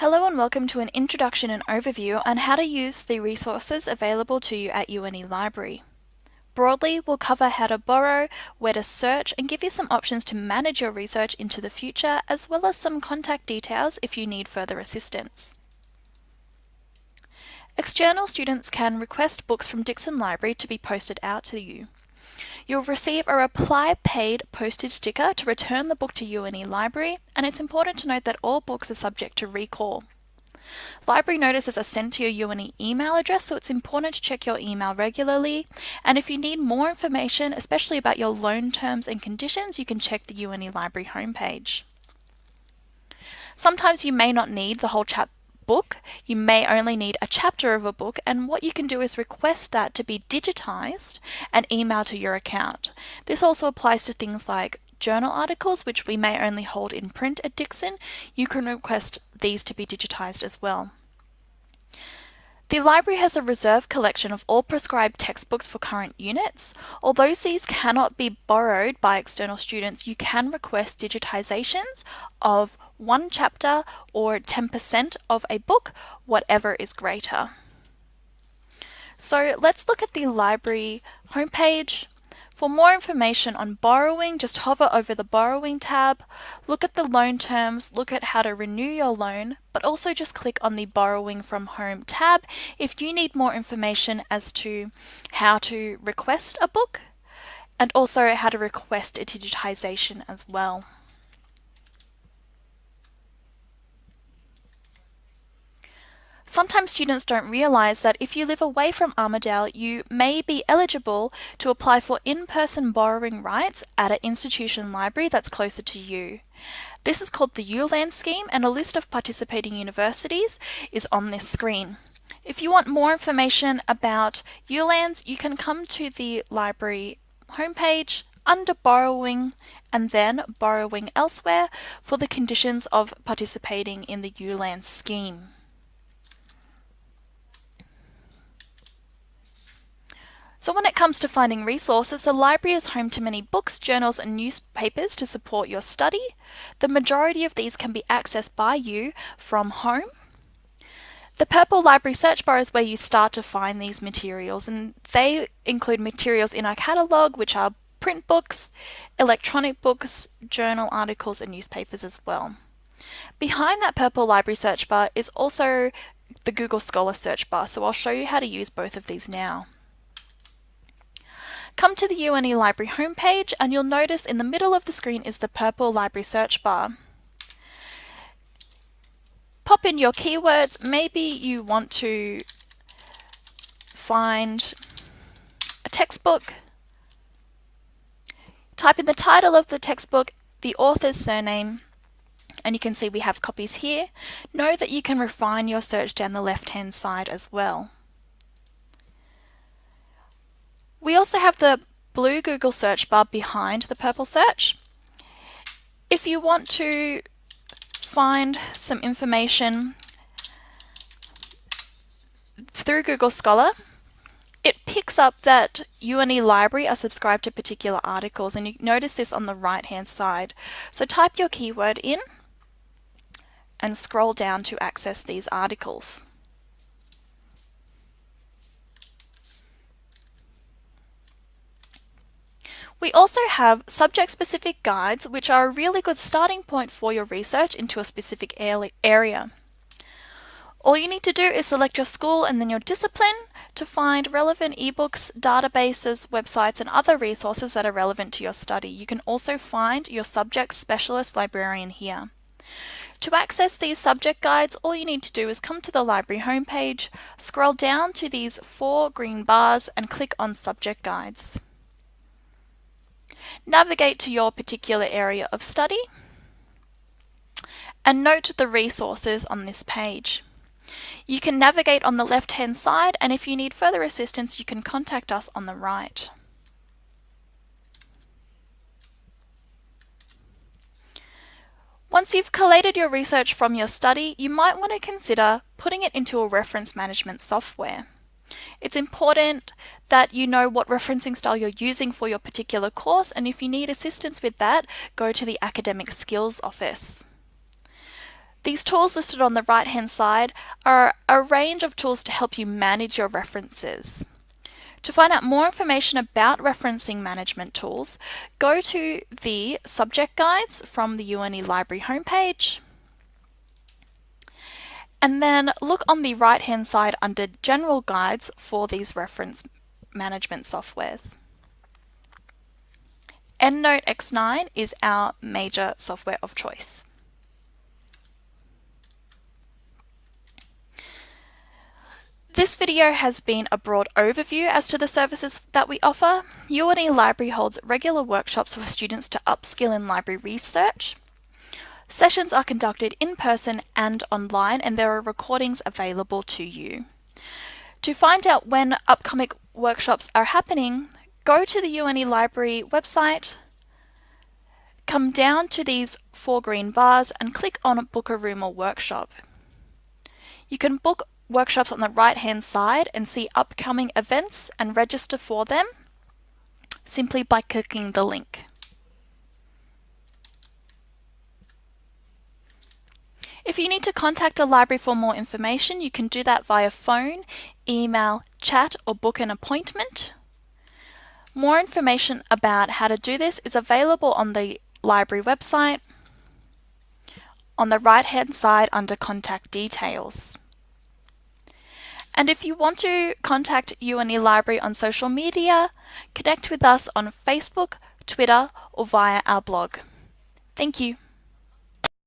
Hello and welcome to an introduction and overview on how to use the resources available to you at UNE Library. Broadly, we'll cover how to borrow, where to search, and give you some options to manage your research into the future, as well as some contact details if you need further assistance. External students can request books from Dixson Library to be posted out to you. You'll receive a reply paid postage sticker to return the book to UNE Library, and it's important to note that all books are subject to recall. Library notices are sent to your UNE email address, so it's important to check your email regularly. And if you need more information, especially about your loan terms and conditions, you can check the UNE Library homepage. Sometimes you may not need the whole chap book, you may only need a chapter of a book and what you can do is request that to be digitized and emailed to your account. This also applies to things like journal articles, which we may only hold in print at Dixson. You can request these to be digitized as well. The library has a reserve collection of all prescribed textbooks for current units. Although these cannot be borrowed by external students, you can request digitizations of one chapter or 10% of a book, whatever is greater. So let's look at the library homepage. For more information on borrowing, just hover over the borrowing tab, look at the loan terms, look at how to renew your loan, but also just click on the borrowing from home tab if you need more information as to how to request a book and also how to request a digitization as well. Sometimes students don't realise that if you live away from Armidale, you may be eligible to apply for in-person borrowing rights at an institution library that's closer to you. This is called the ULANZ scheme and a list of participating universities is on this screen. If you want more information about ULANZ, you can come to the library homepage under borrowing and then borrowing elsewhere for the conditions of participating in the ULANZ scheme. So when it comes to finding resources, the library is home to many books, journals and newspapers to support your study. The majority of these can be accessed by you from home. The Purple Library search bar is where you start to find these materials and they include materials in our catalogue which are print books, electronic books, journal articles and newspapers as well. Behind that Purple Library search bar is also the Google Scholar search bar so I'll show you how to use both of these now. Come to the UNE Library homepage and you'll notice in the middle of the screen is the purple library search bar. Pop in your keywords. Maybe you want to find a textbook. Type in the title of the textbook, the author's surname, and you can see we have copies here. Know that you can refine your search down the left hand side as well. We also have the blue Google search bar behind the purple search. If you want to find some information through Google Scholar, it picks up that UNE Library are subscribed to particular articles and you notice this on the right hand side. So type your keyword in and scroll down to access these articles. We also have subject-specific guides, which are a really good starting point for your research into a specific area. All you need to do is select your school and then your discipline to find relevant ebooks, databases, websites, and other resources that are relevant to your study. You can also find your subject specialist librarian here. To access these subject guides, all you need to do is come to the library homepage, scroll down to these four green bars and click on subject guides. Navigate to your particular area of study and note the resources on this page. You can navigate on the left hand side and if you need further assistance you can contact us on the right. Once you've collated your research from your study, you might want to consider putting it into a reference management software. It's important that you know what referencing style you're using for your particular course and if you need assistance with that, go to the Academic Skills Office. These tools listed on the right hand side are a range of tools to help you manage your references. To find out more information about referencing management tools, go to the subject guides from the UNE Library homepage and then look on the right hand side under general guides for these reference management softwares. EndNote X9 is our major software of choice. This video has been a broad overview as to the services that we offer. UNE Library holds regular workshops for students to upskill in library research. Sessions are conducted in person and online and there are recordings available to you. To find out when upcoming workshops are happening, go to the UNE Library website, come down to these four green bars and click on Book a Room or Workshop. You can book workshops on the right hand side and see upcoming events and register for them simply by clicking the link. If you need to contact the library for more information, you can do that via phone, email, chat, or book an appointment. More information about how to do this is available on the library website on the right hand side under contact details. And if you want to contact UNE Library on social media, connect with us on Facebook, Twitter, or via our blog. Thank you.